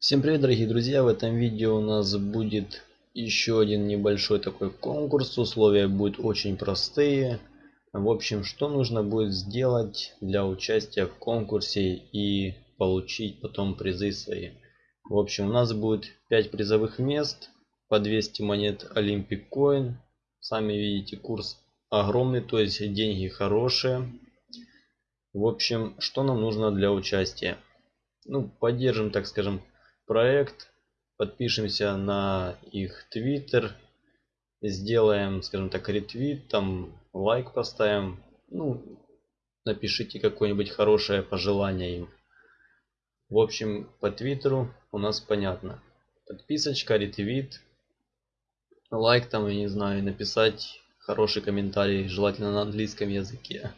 Всем привет, дорогие друзья! В этом видео у нас будет еще один небольшой такой конкурс. Условия будут очень простые. В общем, что нужно будет сделать для участия в конкурсе и получить потом призы свои. В общем, у нас будет 5 призовых мест по 200 монет Olympic Coin. Сами видите, курс огромный, то есть деньги хорошие. В общем, что нам нужно для участия? Ну, поддержим, так скажем, проект, подпишемся на их твиттер, сделаем, скажем так, ретвит, там лайк поставим, ну, напишите какое-нибудь хорошее пожелание им. В общем, по твиттеру у нас понятно. Подписочка, ретвит, лайк там, я не знаю, написать хороший комментарий, желательно на английском языке.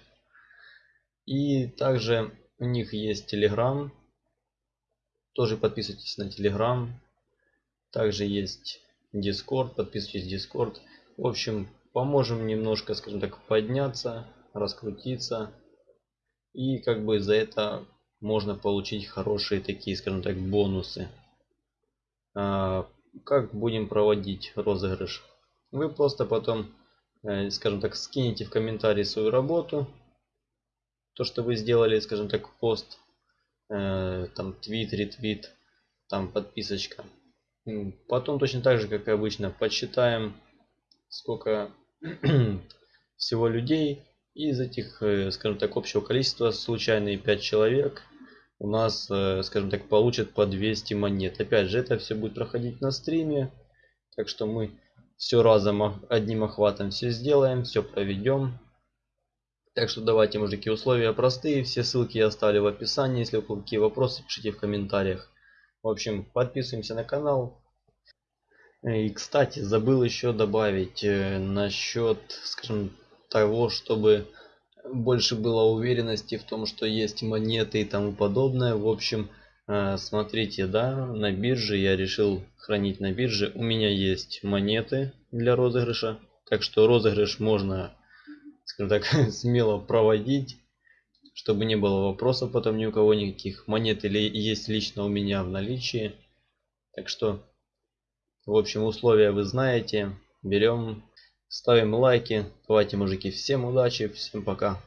И также у них есть телеграм, тоже подписывайтесь на Telegram. Также есть Discord. Подписывайтесь на Discord. В общем, поможем немножко, скажем так, подняться, раскрутиться. И как бы за это можно получить хорошие такие, скажем так, бонусы. А, как будем проводить розыгрыш? Вы просто потом, э, скажем так, скинете в комментарии свою работу. То, что вы сделали, скажем так, пост Э, там твит, ретвит, там подписочка. Потом точно так же, как и обычно, подсчитаем, сколько всего людей. Из этих, э, скажем так, общего количества, случайные 5 человек, у нас, э, скажем так, получат по 200 монет. Опять же, это все будет проходить на стриме. Так что мы все разом, одним охватом все сделаем, все проведем. Так что давайте, мужики, условия простые. Все ссылки я оставлю в описании. Если у кого какие вопросы, пишите в комментариях. В общем, подписываемся на канал. И, кстати, забыл еще добавить э, насчет, скажем, того, чтобы больше было уверенности в том, что есть монеты и тому подобное. В общем, э, смотрите, да, на бирже я решил хранить на бирже. У меня есть монеты для розыгрыша. Так что розыгрыш можно скажем так, смело проводить, чтобы не было вопросов потом ни у кого никаких. Монет или есть лично у меня в наличии. Так что, в общем, условия вы знаете. Берем, ставим лайки. Давайте, мужики, всем удачи, всем пока.